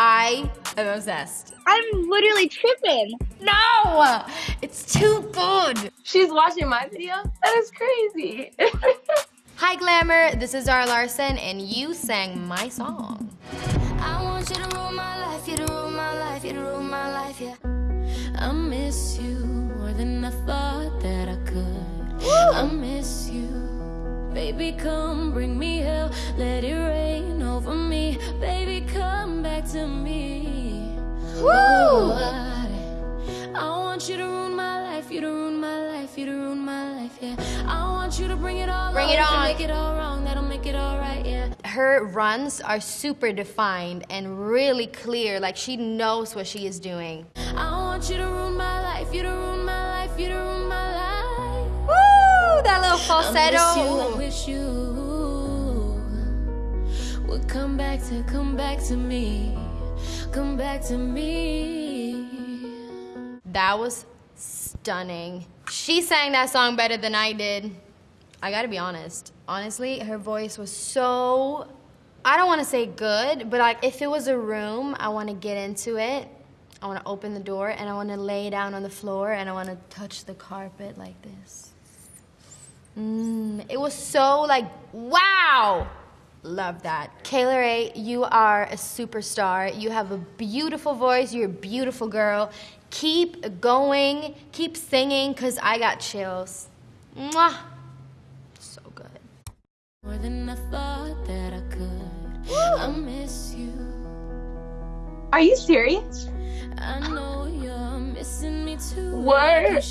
I am obsessed. I'm literally tripping. No! It's too good. She's watching my video? That is crazy. Hi, Glamour. This is Zara Larsson, and you sang my song. I want you to rule my life, you to rule my life, you to rule my life, yeah. I miss you more than I thought that I could. Woo! I miss you. Baby, come bring me hell, let it rain over me. Baby, come back to me. Woo! Oh, I, I want you to ruin my life, you to ruin my life, you to ruin my life, yeah. I want you to bring it all Bring on, it on. Make it all wrong, that'll make it all right, yeah. Her runs are super defined and really clear, like she knows what she is doing. I want you to ruin my life, you to ruin little falsetto. wish you, I wish you would come back to, come back to me, come back to me. That was stunning. She sang that song better than I did. I gotta be honest. Honestly, her voice was so, I don't wanna say good, but like if it was a room, I wanna get into it. I wanna open the door and I wanna lay down on the floor and I wanna touch the carpet like this. Mm, it was so like, wow! Love that. Kayla Ray, you are a superstar. You have a beautiful voice. You're a beautiful girl. Keep going. Keep singing, because I got chills. Mwah. So good. More than I thought that I could. I miss you. Are you serious? I know you're missing me too. Word.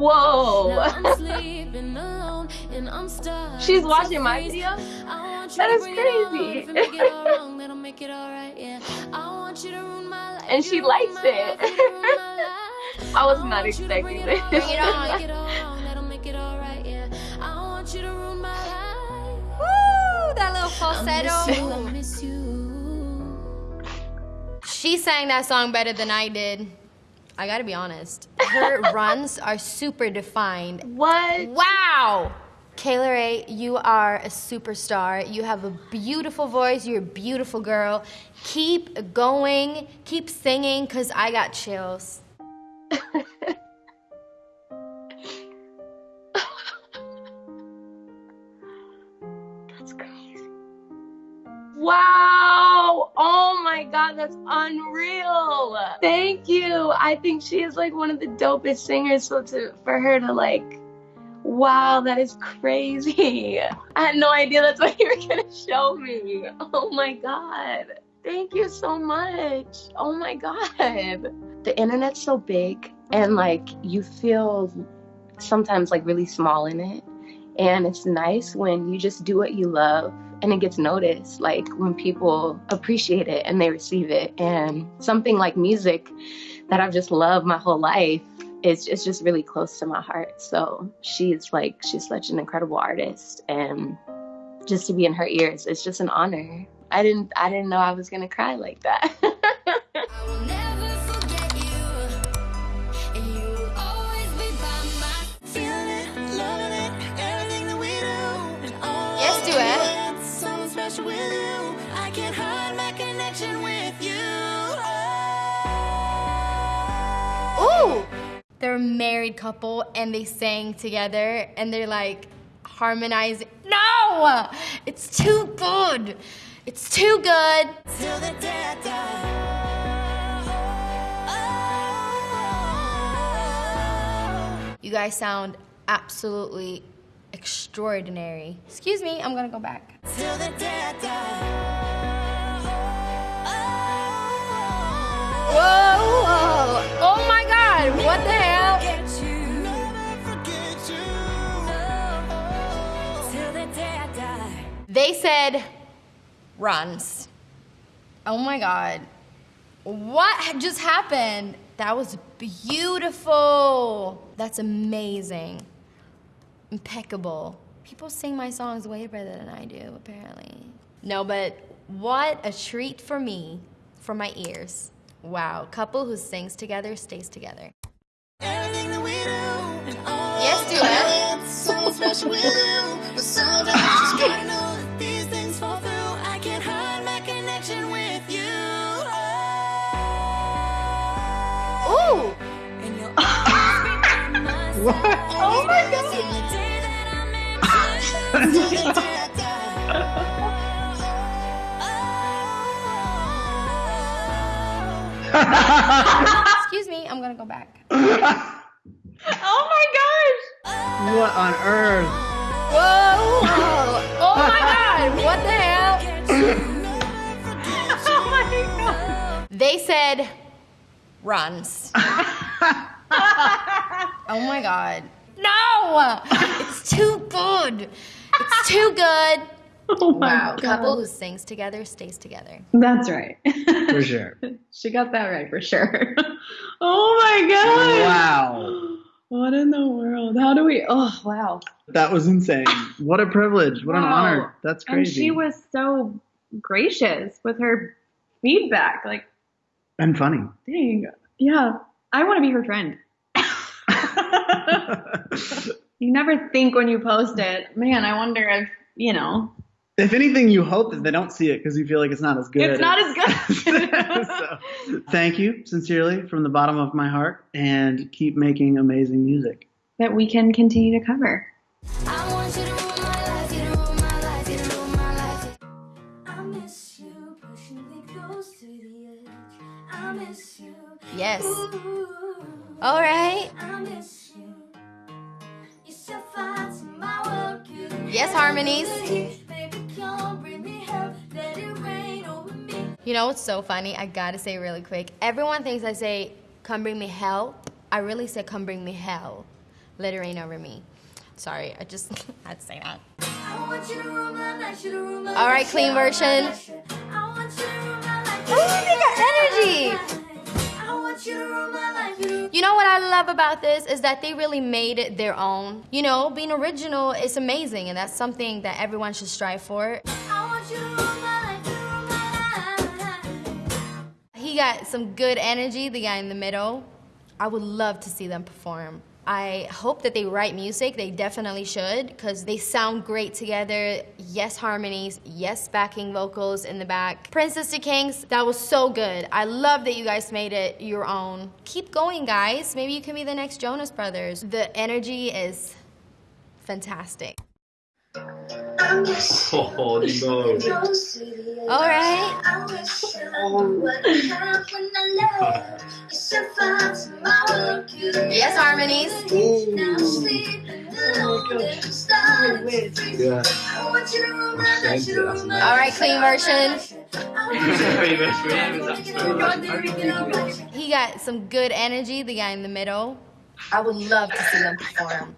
Whoa. Now I'm sleeping alone and I'm stuck. She's watching my video? I want you That to is bring it all on. crazy. If you make it all wrong, that'll make it all right, yeah. I want you to ruin my life. And she likes it. life, you to ruin my life. I was not want you to expecting this. all Bring it on. on. Make it all wrong, that'll make it all right, yeah. I want you to ruin my life. Woo! That little I miss you, falsetto. I miss you. She sang that song better than I did. I gotta be honest. Her runs are super defined. What? Wow! Kayla Ray, you are a superstar. You have a beautiful voice. You're a beautiful girl. Keep going. Keep singing, because I got chills. That's crazy. Wow. Oh my God, that's unreal. Thank you. I think she is like one of the dopest singers. So to for her to like, wow, that is crazy. I had no idea that's what you were gonna show me. Oh my God. Thank you so much. Oh my God. The internet's so big and like you feel sometimes like really small in it. And it's nice when you just do what you love and it gets noticed, like when people appreciate it and they receive it. And something like music that I've just loved my whole life is it's just really close to my heart. So she's like, she's such an incredible artist. And just to be in her ears, it's just an honor. I didn't, I didn't know I was gonna cry like that. They're a married couple and they sang together and they're like harmonizing. No! It's too good. It's too good. Till the day die. Oh. You guys sound absolutely extraordinary. Excuse me, I'm gonna go back. Till the day die. Whoa, whoa. Oh my god, what the hell? They said runs. Oh my god. What just happened? That was beautiful. That's amazing. Impeccable. People sing my songs way better than I do, apparently. No, but what a treat for me, for my ears. Wow, couple who sings together stays together. Everything that we do, yes, do it. So special with you, just these things fall through. I can't hide my connection with you. Oh. What? Oh my god. Excuse me, I'm gonna go back. Oh my gosh. what on earth? Whoa! whoa. Oh my god! What the hell? Oh my god. They said runs. oh my god. No! It's too good. It's too good. Oh my Wow. god. Couple who sings together stays together. That's right. For sure. she got that right for sure. oh my god. Wow. What in the world? How do we? Oh wow. That was insane. What a privilege. What an honor. That's crazy. And she was so gracious with her feedback. Like, and funny. dang. Yeah. I want to be her friend. You never think when you post it, man, I wonder if, you know, if anything, you hope that they don't see it because you feel like it's not as good. it's not as good. so, thank you sincerely from the bottom of my heart and keep making amazing music. that we can continue to cover. I want you to rule my life, you to rule my life, you to rule my life. I miss you, pushing me close to the edge. I miss you. Yes. Ooh, All right. I miss You know what's so funny? I gotta say really quick. Everyone thinks I say, come bring me hell. I really say, come bring me hell. Let it rain over me. Sorry, I just had to say that. I want you to rule my life, you to rule my All right, clean you to rule my version. life. I want you to rule my life. Ooh, they got energy. You to rule my life, you to You know what I love about this is that they really made it their own. You know, being original is amazing, and that's something that everyone should strive for. Got some good energy, the guy in the middle. I would love to see them perform. I hope that they write music. They definitely should because they sound great together. Yes, harmonies. Yes, backing vocals in the back. Princess to Kings, that was so good. I love that you guys made it your own. Keep going, guys. Maybe you can be the next Jonas Brothers. The energy is fantastic. I miss you. Oh no. Close to the edge. All right. I wish I knew what I had when I left. You set fire to my world, you Yes, harmonies. Now sleeping alone, starting to freeze. Yeah. I want you to rule my life, you to rule my All right, clean version. version. He got some good energy, the guy in the middle. I would love to see them perform.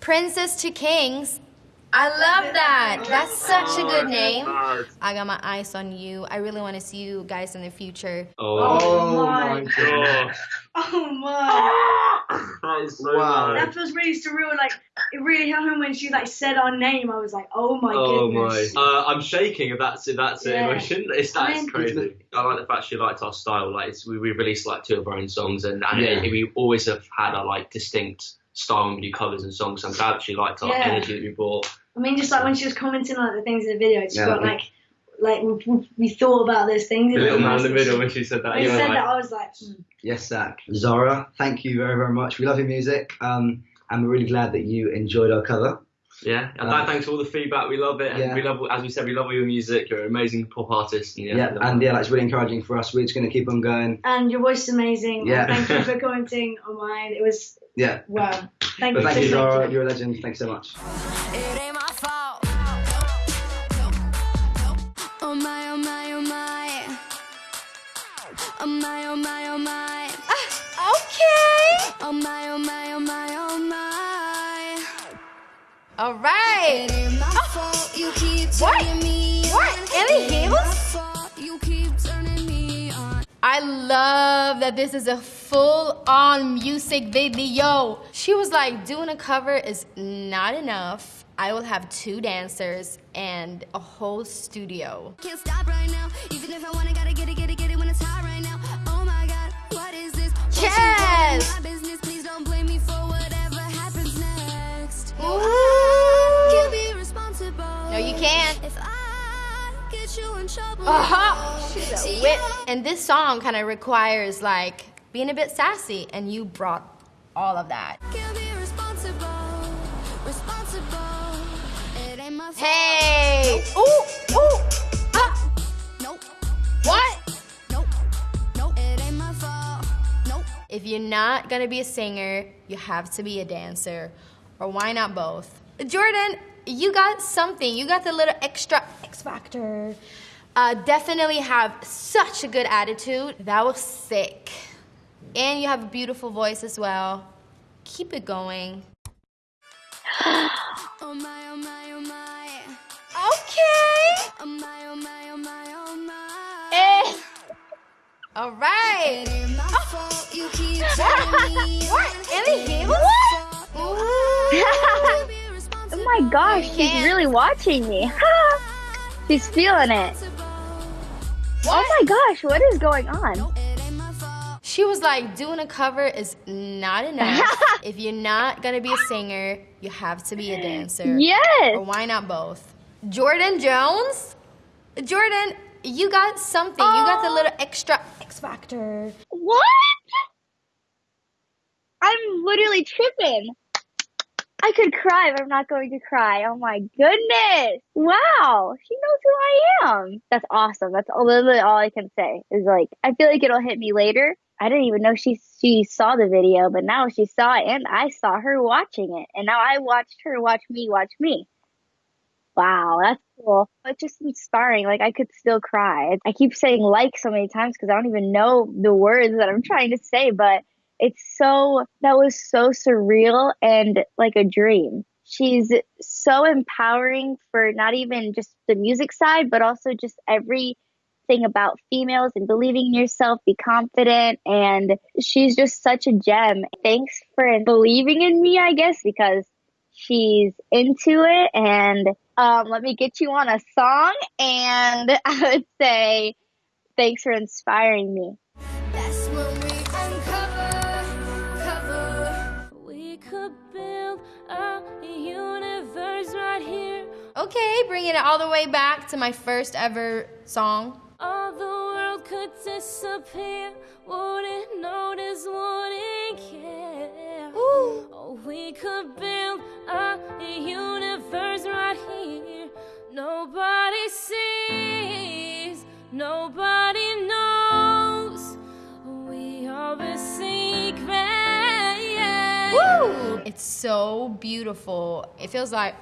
Princess to Kings. I love that. That's such a good name. I got my eyes on you. I really want to see you guys in the future. Oh, Oh my my. gosh. Oh my! That is so Wow. bad. That was really surreal. Like it really hit home when she like said our name. I was like, oh my Oh goodness. my! Uh, I'm shaking if that's if that's the Yeah. emotion. It's that's I mean- crazy. I like the fact she liked our style. Like it's, we we released like two of our own songs, and, and Yeah. we always have had a like distinct style when we do covers and songs. So I'm glad she liked our Yeah. energy that we brought. I mean, just like when she was commenting on like, the things in the video, she Yeah. got like, like we, we thought about those things. The little man in the middle when she said that. When you she said like, that, I was like, hmm. Yes, Zach. Zara, thank you very, very much. We love your music, um, and we're really glad that you enjoyed our cover. Yeah. And Um, thanks for all the feedback. We love it. And Yeah. we love, as we said, we love all your music. You're an amazing pop artist. And yeah, Yeah, and yeah, that's really encouraging for us. We're just going to keep on going. and your voice is amazing. Yeah. Thank you for commenting on mine. It was Yeah, wow. Thank but you. thank you, so much. Zara. You're a legend. Thanks so much. It ain't my fault. Oh my, oh my, oh my. Oh my, oh my, oh my. Okay. Oh my, oh my, oh my, oh my. All right. It ain't my fault. You keep What? turning me. What? Ellie It ain't my Hills? fault. You keep turning me on. I love that this is a full on music video. She was like, doing a cover is not enough. I will have two dancers and a whole studio. Can't stop right now. Even if I wanna, gotta get it, get it, get it when it's hot right now. Oh my god, what is this? Yes! No, you can't. Uh -huh. She's a whip. And this song kind of requires like being a bit sassy, and you brought all of that. Hey! Ooh! Ooh! What? If you're not gonna be a singer, you have to be a dancer, or why not both? Jordan, you got something. You got the little extra X factor. Uh, definitely have such a good attitude. That was sick. And you have a beautiful voice as well. Keep it going. Oh my, oh my, oh my. Okay. Oh my, oh my, oh my, oh my. Eh. All right. My fault. You keep What? Oh my gosh, she's really watching me. she's feeling it. Oh my gosh, what is going on? She was like, doing a cover is not enough. if you're not gonna be a singer, you have to be a dancer. Yes. Or why not both? Jordan Jones? Jordan, you got something. You got the little oh. extra X factor. What? I'm literally tripping. I could cry, but I'm not going to cry. Oh my goodness. Wow. She knows who I am. That's awesome. That's literally all I can say is like, I feel like it'll hit me later. I didn't even know she, she saw the video, but now she saw it and I saw her watching it. And now I watched her watch me watch me. Wow, that's cool. It's just inspiring. Like I could still cry. I keep saying like so many times because I don't even know the words that I'm trying to say, but it's so that was so surreal and like a dream. She's so empowering for not even just the music side, but also just everything about females and believing in yourself, be confident. And she's just such a gem. Thanks for believing in me, I guess, because she's into it. And um, let me get you on a song. And I would say, thanks for inspiring me. Okay, bringing it all the way back to my first ever song. All the world could disappear. Wouldn't notice, wouldn't care. Oh, we could build a universe right here. Nobody sees, nobody knows. We are the secret. Woo! It's so beautiful. It feels like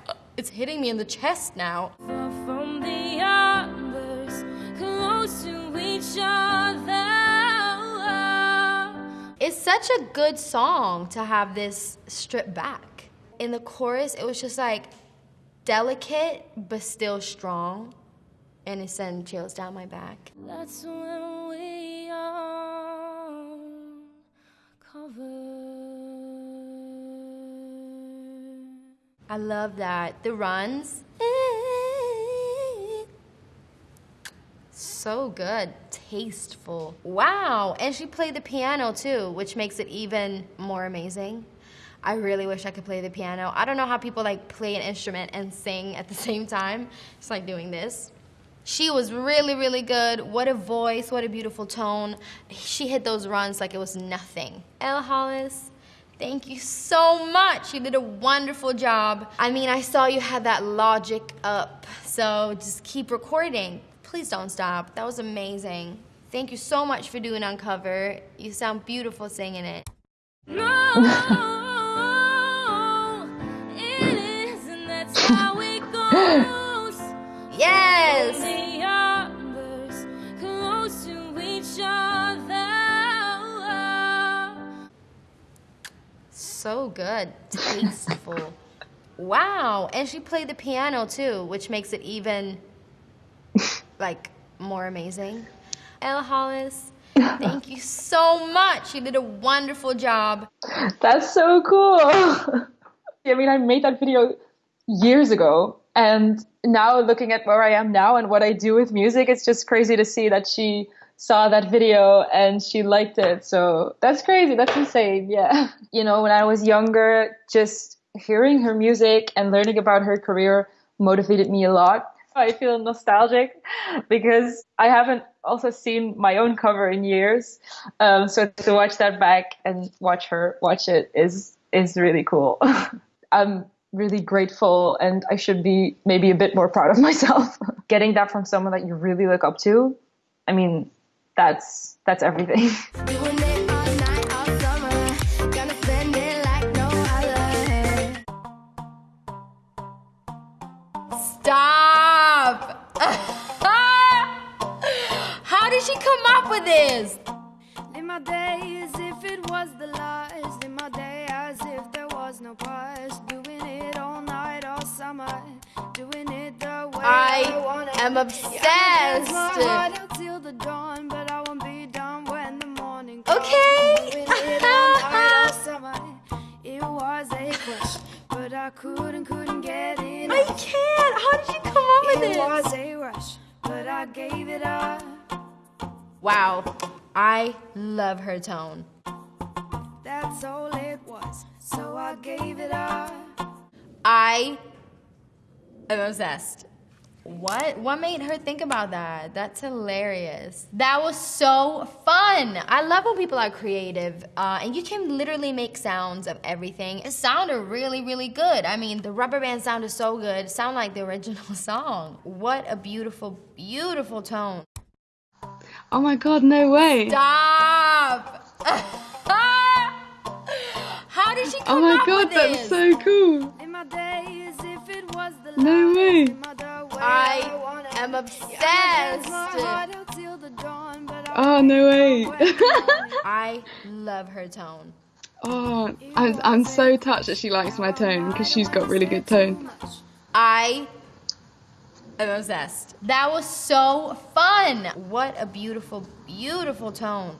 it's hitting me in the chest now. Far from the others, close to each other. It's such a good song to have this stripped back. In the chorus, it was just like delicate but still strong, and it sent chills down my back. That's when we are covered. I love that. The runs. So good. Tasteful. Wow. And she played the piano too, which makes it even more amazing. I really wish I could play the piano. I don't know how people like play an instrument and sing at the same time. It's like doing this. She was really, really good. What a voice, what a beautiful tone. She hit those runs like it was nothing. Elle Hollis, thank you so much. You did a wonderful job. I mean, I saw you had that logic up, so just keep recording. Please don't stop. That was amazing. Thank you so much for doing Uncover. You sound beautiful singing it. No, it isn't. That's how it goes. Yes! So good. Tasteful. wow. And she played the piano too, which makes it even like more amazing. Elle Hollis, thank you so much. You did a wonderful job. That's so cool. I mean, I made that video years ago, and now looking at where I am now and what I do with music, it's just crazy to see that she saw that video and she liked it. So that's crazy. That's insane. Yeah. You know, when I was younger, just hearing her music and learning about her career motivated me a lot. I feel nostalgic because I haven't also seen my own cover in years. Um, so to watch that back and watch her watch it is is really cool. I'm really grateful and I should be maybe a bit more proud of myself. Getting that from someone that you really look up to, I mean, that's that's everything. Doing it all night, all summer. Gonna spend it like no other. Stop! How did she come up with this? Live my day as if it was the last. Live my day as if there was no past. Doing it all night, all summer. Doing it the way I, I wanna. am Yeah, I dance my heart obsessed. Was but I couldn't, couldn't get it. I can't. How did you come up with It this? was a rush, but I gave it up. Wow. I love her tone. That's all it was, so I gave it up. I am obsessed. What? What made her think about that? That's hilarious. That was so fun. I love when people are creative uh, and you can literally make sounds of everything. It sounded really, really good. I mean, the rubber band sounded so good. It sounded like the original song. What a beautiful, beautiful tone. Oh my god, no way. Stop! How did she Oh my god, that's so cool. No way. Live my the way I am Yeah, I dance my obsessed. heart out till the dawn, but I Oh, no way. done when the morning I love her tone. Ah, oh, I'm, I'm so touched that she likes my tone because she's got really good tone. I am obsessed. That was so fun. What a beautiful, beautiful tone.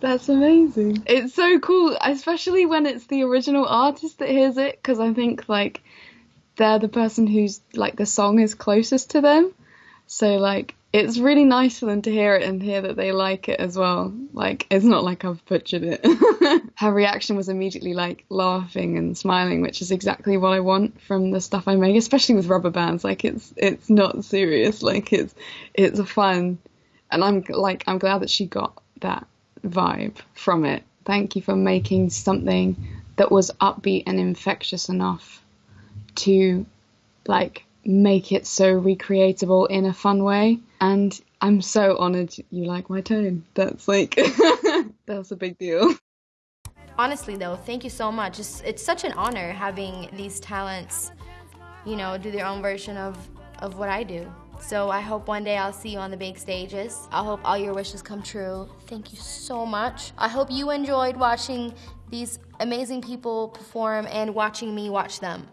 That's amazing. It's so cool, especially when it's the original artist that hears it, because I think like they're the person who's like the song is closest to them. So like it's really nice for them to hear it and hear that they like it as well. Like it's not like I've butchered it. Her reaction was immediately like laughing and smiling, which is exactly what I want from the stuff I make, especially with rubber bands. Like it's it's not serious. Like it's it's a fun, and I'm like I'm glad that she got that vibe from it. Thank you for making something that was upbeat and infectious enough to like make it so recreatable in a fun way. And I'm so honored you like my tone. That's like that's a big deal. Honestly, though, thank you so much. It's, it's such an honor having these talents, you know, do their own version of, of what I do. So I hope one day I'll see you on the big stages. I hope all your wishes come true. Thank you so much. I hope you enjoyed watching these amazing people perform and watching me watch them.